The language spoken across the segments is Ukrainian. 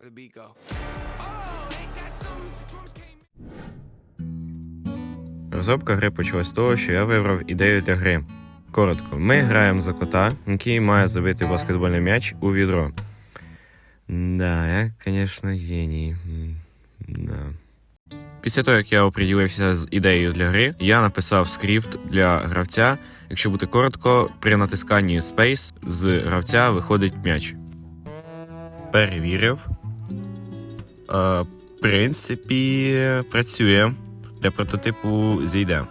Where the beat go? Розробка гри почалась з того, що я вибрав ідею для гри. Коротко, ми граємо за кота, який має забити баскетбольний м'яч у відро. Да, я, звісно, геній. Да. Після того, як я оприділився з ідеєю для гри, я написав скрипт для гравця. Якщо бути коротко, при натисканні Space з гравця виходить м'яч. Перевірив. Е, в принципі, працює. Для прототипу зійде.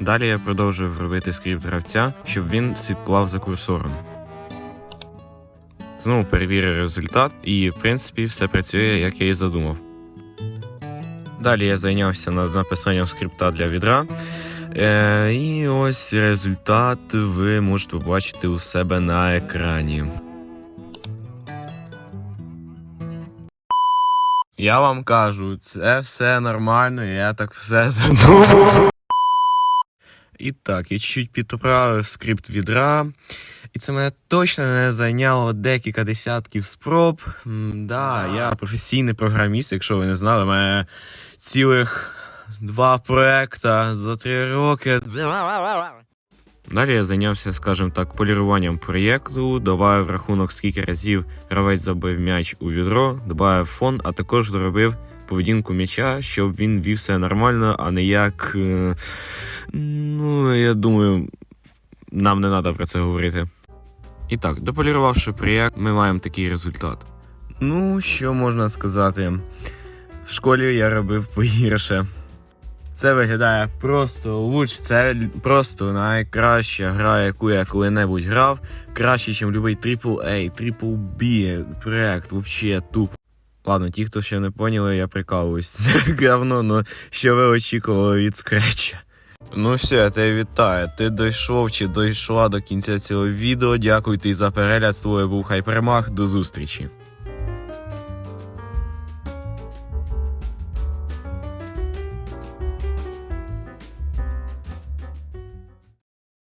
Далі я продовжив робити скрипт гравця, щоб він слідкував за курсором. Знову перевірив результат, і, в принципі, все працює, як я і задумав. Далі я зайнявся над написанням скрипта для відра. Е, і ось результат ви можете побачити у себе на екрані. Я вам кажу, це все нормально, я так все задумав. І так, я чуть підправив скрипт відра, і це мене точно не зайняло декілька десятків спроб. М, да, я професійний програміст, якщо ви не знали, у мене цілих два проекта за три роки. Далі я зайнявся, скажімо так, поліруванням проєкту, додав рахунок, скільки разів гравець забив м'яч у відро, додав фон, а також доробив поведінку м'яча, щоб він вів все нормально, а не як. е, Ну, я думаю, нам не треба про це говорити. І так, дополірувавши проєкт, ми маємо такий результат. Ну, що можна сказати? В школі я робив погірше. Це виглядає просто луч, це просто найкраща гра, яку я коли-небудь грав. Краще, ніж будь-який AAA, B проект, взагалі тупо. Ладно, ті, хто ще не поняли, я прикалуюсь. Це говно, ну що ви очікували від скретча. Ну все, я тебе вітаю. Ти дійшов чи дійшла до кінця цього відео. Дякую тобі за перегляд. З був Хайпермах. До зустрічі.